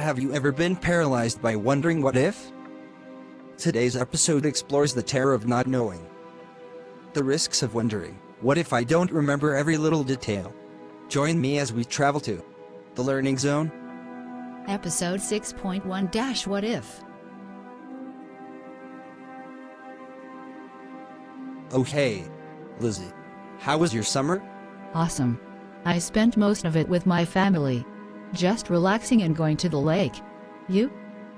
Have you ever been paralyzed by wondering what if? Today's episode explores the terror of not knowing. The risks of wondering, what if I don't remember every little detail? Join me as we travel to the Learning Zone. Episode 6.1 Dash What If? Oh hey, Lizzie. How was your summer? Awesome. I spent most of it with my family. Just relaxing and going to the lake. You?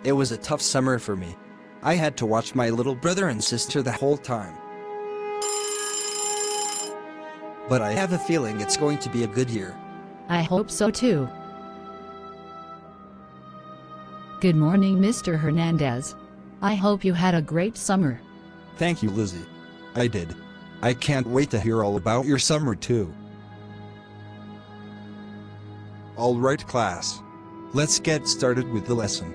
It was a tough summer for me. I had to watch my little brother and sister the whole time. But I have a feeling it's going to be a good year. I hope so too. Good morning, Mr. Hernandez. I hope you had a great summer. Thank you, Lizzie. I did. I can't wait to hear all about your summer too. Alright class. Let's get started with the lesson.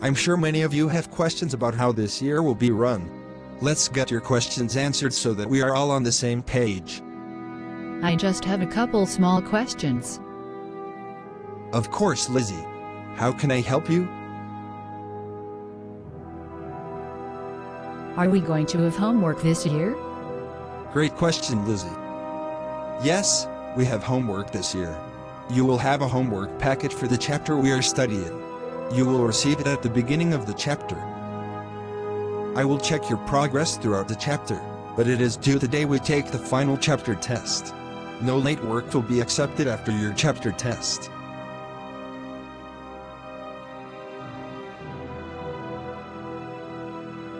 I'm sure many of you have questions about how this year will be run. Let's get your questions answered so that we are all on the same page. I just have a couple small questions. Of course, Lizzie. How can I help you? Are we going to have homework this year? Great question, Lizzie. Yes, we have homework this year. You will have a homework packet for the chapter we are studying. You will receive it at the beginning of the chapter. I will check your progress throughout the chapter, but it is due the day we take the final chapter test. No late work will be accepted after your chapter test.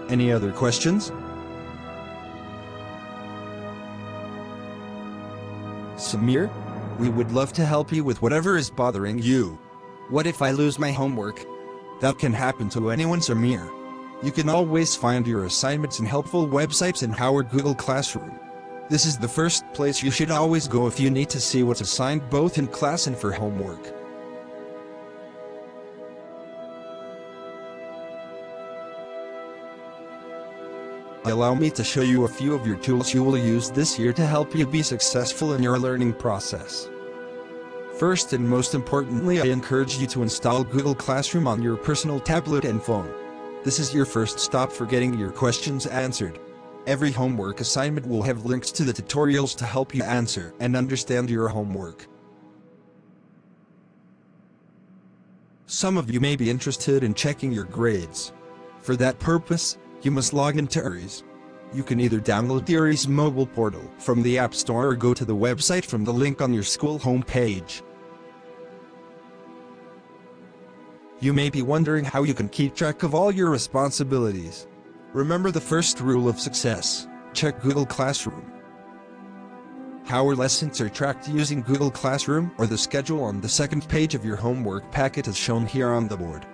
Any other questions? Samir? We would love to help you with whatever is bothering you. What if I lose my homework? That can happen to anyone, Samir. You can always find your assignments in helpful websites in Howard Google Classroom. This is the first place you should always go if you need to see what's assigned both in class and for homework. Allow me to show you a few of your tools you will use this year to help you be successful in your learning process. First and most importantly I encourage you to install Google Classroom on your personal tablet and phone. This is your first stop for getting your questions answered. Every homework assignment will have links to the tutorials to help you answer and understand your homework. Some of you may be interested in checking your grades. For that purpose, you must log into URIS. You can either download the URIS mobile portal from the App Store or go to the website from the link on your school homepage. You may be wondering how you can keep track of all your responsibilities. Remember the first rule of success, check Google Classroom. How our lessons are tracked using Google Classroom or the schedule on the second page of your homework packet is shown here on the board.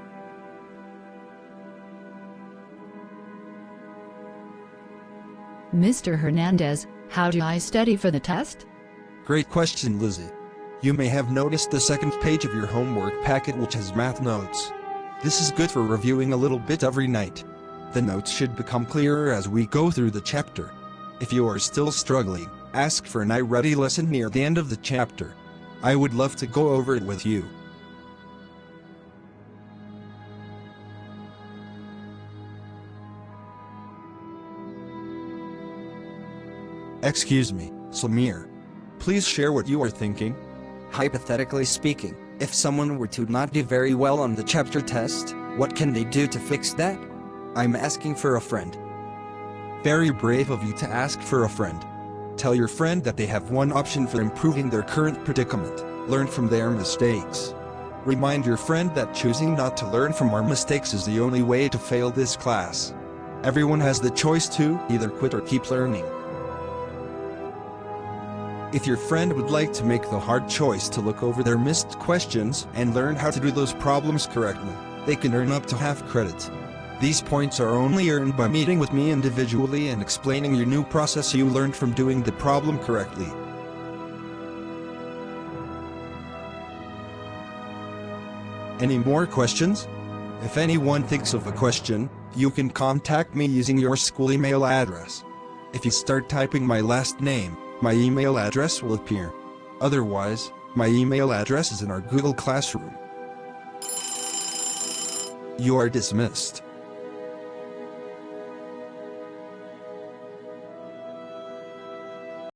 Mr. Hernandez, how do I study for the test? Great question, Lizzie. You may have noticed the second page of your homework packet which has math notes. This is good for reviewing a little bit every night. The notes should become clearer as we go through the chapter. If you are still struggling, ask for an iReady lesson near the end of the chapter. I would love to go over it with you. Excuse me, Samir. Please share what you are thinking. Hypothetically speaking, if someone were to not do very well on the chapter test, what can they do to fix that? I'm asking for a friend. Very brave of you to ask for a friend. Tell your friend that they have one option for improving their current predicament, learn from their mistakes. Remind your friend that choosing not to learn from our mistakes is the only way to fail this class. Everyone has the choice to either quit or keep learning. If your friend would like to make the hard choice to look over their missed questions and learn how to do those problems correctly, they can earn up to half credit. These points are only earned by meeting with me individually and explaining your new process you learned from doing the problem correctly. Any more questions? If anyone thinks of a question, you can contact me using your school email address. If you start typing my last name, my email address will appear. Otherwise, my email address is in our Google Classroom. You are dismissed.